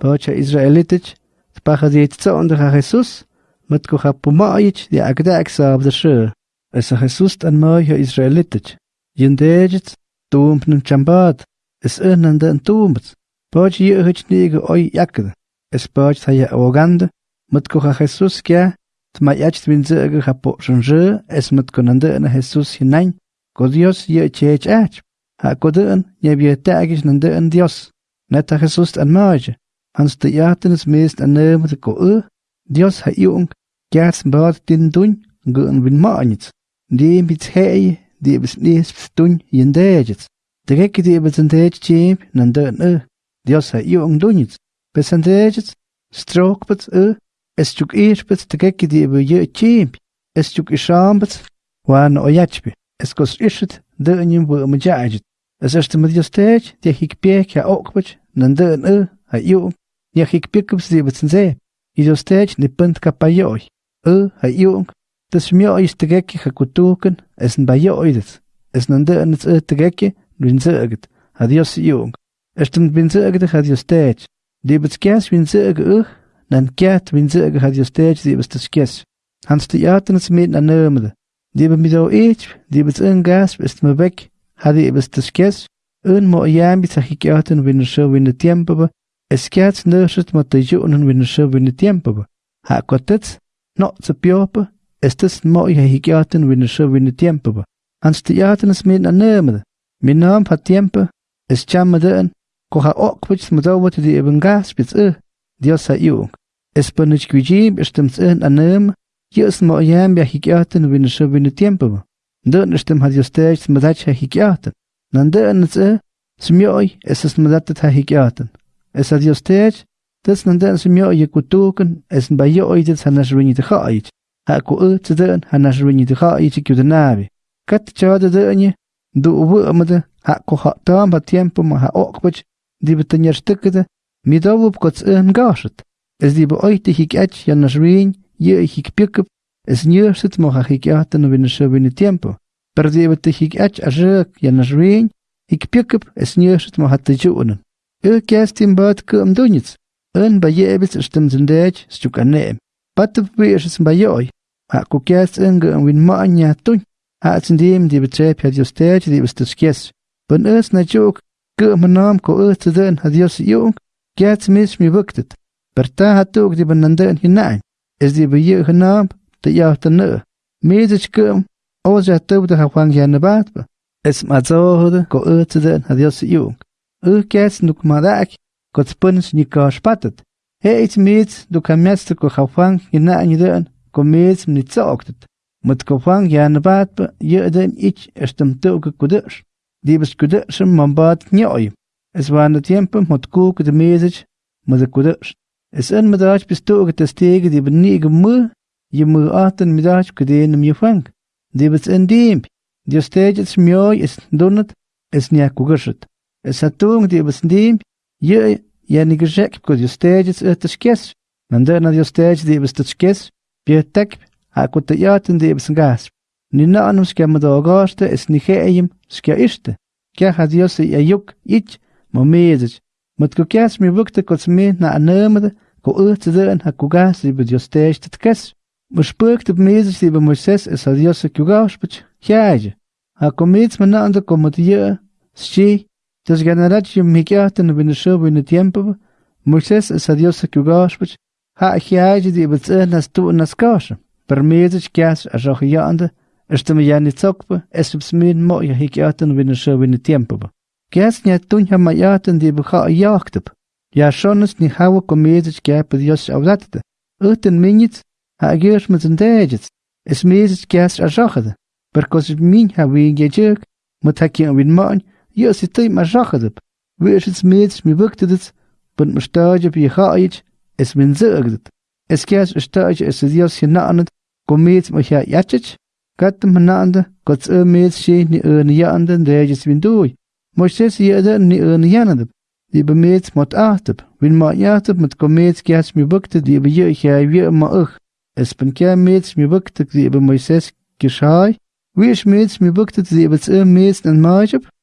Bacha Israelitic, Tpacha di Itza undracha Jesus, Matkocha Pumaic, di Agda Aksa Abdashu. Esa Jesus an Maja Israelitic. Jendejit, Tump nem Chambat, es Irnanda an Tumpt. Bacha Jirich Nige Oi Yakd. Es Bacha Taya Awaganda, Matkocha Jesus Kya, Tma Yach Twinzerge Hapo Shanjö, es Matkonanda an Jesus hinein. Godios Jirich Ach. Ha Godön, Nyebietagisch Nanda an Dios. Netta Jesus an Maja. han stiatnes ya mest anem te ko e dios ha iung gats bad din dun gön win manits de bit hey de bis nis dun in de jet de gek de bis in de chim nan de ne dios ha iung dunits bis in de jet strok bit e es tuk ich bit de gek de bi je chim es tuk isham bit wan o yachbi es kos ishit de nim bu mjaajit es ist mit de stage de hik pek ja ok bit nan de ne ha iung yajikpyäkä'ps yä'bätsä'ndsee, ʼidyostä'tyi nä päntkapayo'y, ʼäj jayu'uŋ tä's myo'yäs tägäki jaku tujkä'n es mbayo'idätz, es nä ndä'nätz ʼäj tägäki wyintzä'kä't hans de jaten jadyostä'tyi, li'bätzkyajs na nermede, debet wyintzä'kä eet, li'bäts täjkyajs, gas, 'yajtä'nätz mi'tnanä'mätä, li'bä midyo'u had li'bätz änhkasp est mäbäk, mooi täjkyajs, än mo'ya'mbä tsajik'yajtä'n winnen zo winnen tempo es kiats nöschet mit der Jungen wenn scho wenn die Tempo ha kotet no zu piop es des mo ja higaten wenn scho wenn die Tempo an stiaten es mit anemer mit nam pa Tempo es chamme den ko ha ok wich mit da wat die eben gas bis e dio sa ju es benich gwiji bestimmt in anem hier es mo ja mi higaten wenn scho wenn die Tempo Dann ist dem Hadjostech, mit der ha Hikiaten. Nandern ist er, zu mir euch, es ist mit der ha Hikiaten. es a Dios tech, tes nandan sumio ye kutuken, es ba yo oidet hanas ruini te Ha ku u tden hanas ruini te hait ki udnabi. Kat chawa de denye, du ubu amade, ha ku ha tam ba tiempo ma ha okpach, di betenyer stukete, mi dawup kots en gashet. Es di be oite hik ach hanas ruin, ye hik pikup, es nyer sit mo ha hik aten bin shobin tiempo. Perdi betek hik ach ajak hanas ruin, hik pikup, es nyer sit mo ha te Eu kias timbat kum dunits. En bayebis stem zendech stukane. Patu pirs bayoy. Aku kias en gum win maanya tun. Hatsin dim di betrep had yostech di bestus kies. Ben es na chuk kum nam ko es den had yos yung. Kias mis mi buktet. Perta hatuk di benanden hinein. Es di beye genam te yahtene. Mezich kum. Oza tubda hawang yanne batba. Es mazohde ko es den had yos yung. ëhkes nuk madak kotspëns ni kashpatet. He ich mit du kamyast ko khafan gina aniden komis ni tsoktet. Mut kofan yan bat yedem ich estem tuk kudish. Dibes kudish man bat nyoy. Es war ne tiempo mut kuk de mesich mut kudish. Es en madrach bis tuk des tege die benige mu je mu aten madrach kudin mi fang. Dibes en dimp. Dios tejes myoy es donat es nya kugashet. satung di besndim ye ya nigrek ko di stages tskes mandana di stage di tskes pietek akut yatin di besngas nina anum skem do goste es niheim skia ishte kya hadios ya yuk ich momezich matko kyas mi vukte kot mi na anemde ko ëts den hakugas di di stage tkes Мышпыктып мезич дибе мышсес эс адиоса кюгавшпыч хяже. А комец мана анда коматия счей Desganarachi mikyahta nubinishub en tiempo, Moisés es a Dios kugashpich, ha hiaji di betzehlas tu naskash, permezich kias a rohyande, estem yani zokpe, es bsmin mo ya hikyahta nubinishub en tiempo. Kias nya tunha mayaten di bha yachtep, ya shones ni hawa komezich kiap Dios avlatete, uten minits ha gesh mit zendejits, es mezich kias a rohade, perkos min ha wi gejuk, mutakin win mon, يأسي ما مجاخدب ويشت je مي بكتدت بنت مشتاجة بيخايج اس من زأقدت اس كاس اشتاج اس دياس يناقنت كميت مخيا ياتش كات مناقند كتس اه ميت شي ني اه نياقند ديجس من دوي مشتس يأدى ني اه نياندب die bemeet moet achtep. Win maat jachtep met komeet meest mi die be je weer ma ug. Es ben kia meets mi bukte die be Moises geschai. Wie is meets mi bukte die be